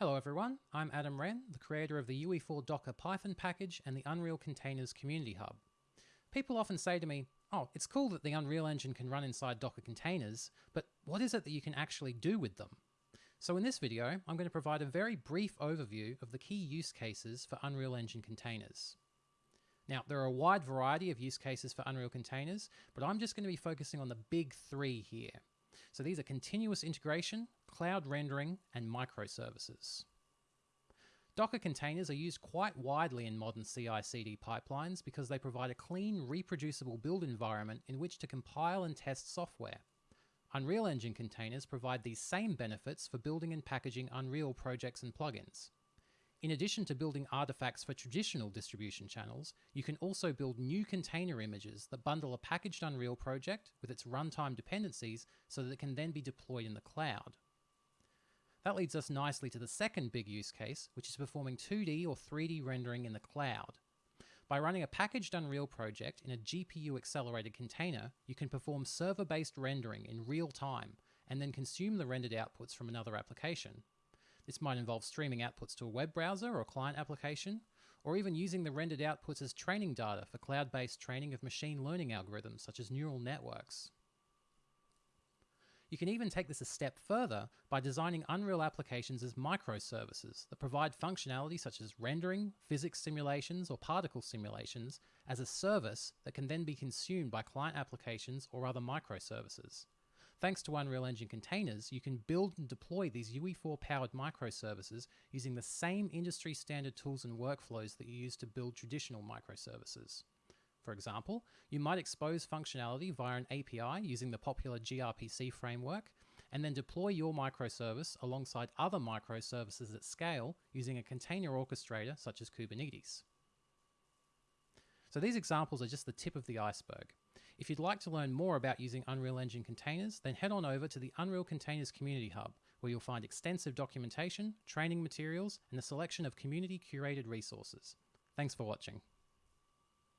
Hello everyone, I'm Adam Rehn, the creator of the UE4 Docker Python package and the Unreal Containers Community Hub. People often say to me, oh, it's cool that the Unreal Engine can run inside Docker containers, but what is it that you can actually do with them? So in this video, I'm going to provide a very brief overview of the key use cases for Unreal Engine containers. Now, there are a wide variety of use cases for Unreal containers, but I'm just going to be focusing on the big three here. So these are continuous integration, cloud rendering, and microservices. Docker containers are used quite widely in modern CI/CD pipelines because they provide a clean, reproducible build environment in which to compile and test software. Unreal Engine containers provide these same benefits for building and packaging Unreal projects and plugins. In addition to building artifacts for traditional distribution channels, you can also build new container images that bundle a packaged Unreal project with its runtime dependencies so that it can then be deployed in the cloud. That leads us nicely to the second big use case, which is performing 2D or 3D rendering in the cloud. By running a packaged Unreal project in a GPU accelerated container, you can perform server based rendering in real time and then consume the rendered outputs from another application. This might involve streaming outputs to a web browser or client application, or even using the rendered outputs as training data for cloud based training of machine learning algorithms such as neural networks. You can even take this a step further by designing Unreal applications as microservices that provide functionality such as rendering, physics simulations, or particle simulations as a service that can then be consumed by client applications or other microservices. Thanks to Unreal Engine containers, you can build and deploy these UE4 powered microservices using the same industry standard tools and workflows that you use to build traditional microservices. For example, you might expose functionality via an API using the popular gRPC framework, and then deploy your microservice alongside other microservices at scale using a container orchestrator such as Kubernetes. So these examples are just the tip of the iceberg. If you'd like to learn more about using Unreal Engine containers, then head on over to the Unreal Containers Community Hub, where you'll find extensive documentation, training materials, and a selection of community curated resources. Thanks for watching.